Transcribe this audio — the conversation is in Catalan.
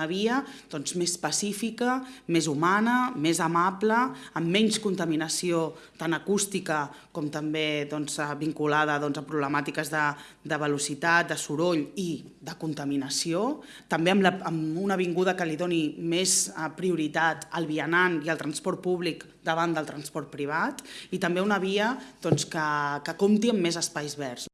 una via doncs, més pacífica, més humana, més amable, amb menys contaminació tant acústica com també doncs, vinculada doncs, a problemàtiques de, de velocitat, de soroll i de contaminació, també amb, la, amb una avinguda que li doni més eh, prioritat al vianant i al transport públic davant del transport privat i també una via doncs, que, que compti amb més espais verds.